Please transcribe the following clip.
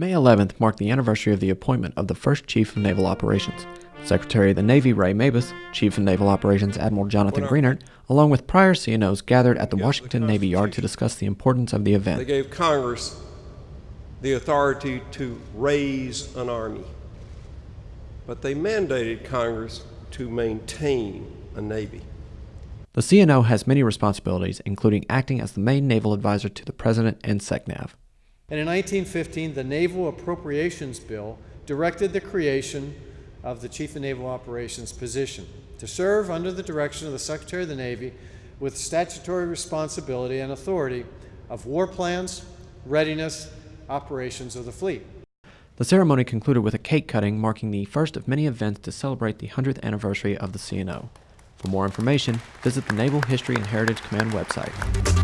May 11th marked the anniversary of the appointment of the first Chief of Naval Operations. Secretary of the Navy Ray Mabus, Chief of Naval Operations Admiral Jonathan Greenert, along with prior CNOs gathered at the Washington Navy Yard to discuss the importance of the event. They gave Congress the authority to raise an army, but they mandated Congress to maintain a navy. The CNO has many responsibilities, including acting as the main naval advisor to the President and SECNAV. And in 1915, the Naval Appropriations Bill directed the creation of the Chief of Naval Operations position to serve under the direction of the Secretary of the Navy with statutory responsibility and authority of war plans, readiness, operations of the fleet. The ceremony concluded with a cake cutting marking the first of many events to celebrate the 100th anniversary of the CNO. For more information, visit the Naval History and Heritage Command website.